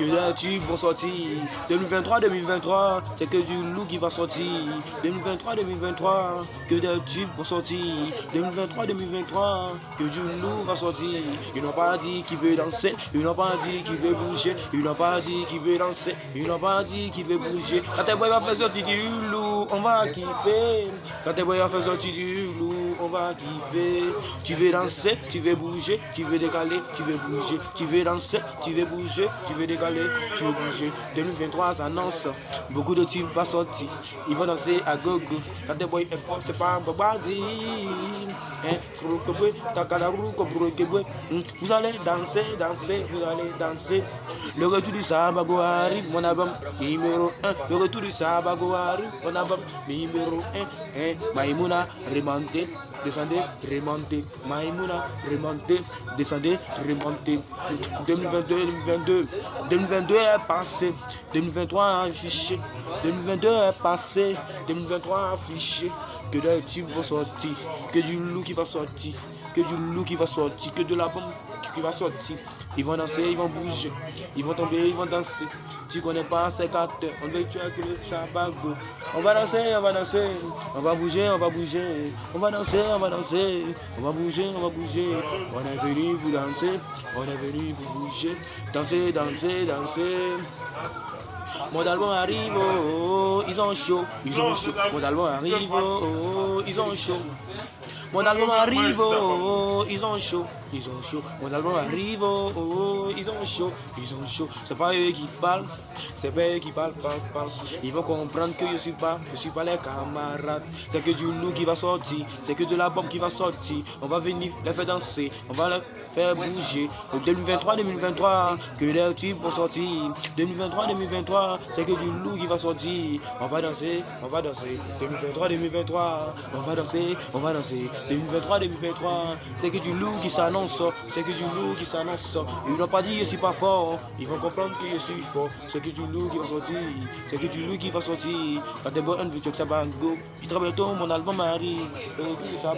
que des tubes vont sortir. 2023-2023, c'est que du loup qui va sortir. 2023-2023, que des tubes vont sortir. 2023-2023, que du loup va sortir. Ils n'ont pas dit qu'il veut danser, ils n'ont pas dit qu'il veut bouger, ils n'ont pas dit qu'il veut danser, ils n'ont pas dit qu'il veut bouger. Quand tes boys va faire sortir du loup, on va kiffer. Quand tes boys va faire sortir du loup, on va kiffer. Tu veux danser, tu veux bouger, tu veux décaler, tu veux bouger, tu veux danser, tu veux bouger, tu veux décaler, tu veux bouger. 2023 s'annonce, beaucoup de types vont sortir, ils vont danser à gogo. Quand tes boys fort, c'est pas un babadi. Hein, vous allez danser, danser, vous allez danser. Le retour du Sabago arrive, mon album numéro 1. Le retour du Sabago arrive, mon album numéro 1. Hein, Maïmouna, remontez, descendez, remontez. Maïmouna, remontez, descendez, remontez. 2022, 2022. 2022 est passé. 2023 affiché. 2022 est passé. 2023 affiché. Que des tubes vont sortir. Que du loup qui va sortir. Que du loup qui va sortir. Que de la bombe qui va sortir. Ils vont danser, ils vont bouger. Ils vont tomber, ils vont danser. Tu connais pas ces quatre On veut tuer que le chabago. On va danser, on va danser. On va bouger, on va bouger. On va danser, on va danser. On va bouger, on va bouger. On est venu vous danser. On est venu vous bouger. Danser, danser, danser. Mon album arrive, oh, oh, ils ont chaud, ils ont chaud. Mon album arrive, oh, oh, ils ont chaud. Mon album arrive, oh, oh, ils ont chaud, ils ont chaud. Mon album arrive, oh, oh, ils ont chaud, ils ont chaud. C'est pas eux qui parlent, c'est pas eux qui parlent, parlent, parlent. Ils vont comprendre que je suis pas, je suis pas les camarades. C'est que du loup qui va sortir, c'est que de la bombe qui va sortir. On va venir les faire danser, on va les faire bouger. 2023-2023, que les types vont sortir. 2023-2023, c'est que du loup qui va sortir. On va danser, on va danser. 2023-2023, on va danser, on va danser. 2023-2023, c'est que du loup qui s'annonce, c'est que du loup qui s'annonce. Ils n'ont pas dit je suis pas fort, ils vont comprendre que je suis fort. C'est que du loup qui va sortir, c'est que du loup qui va sortir. Quand des bonnes que ça va. Puis très bientôt mon album arrive, ça.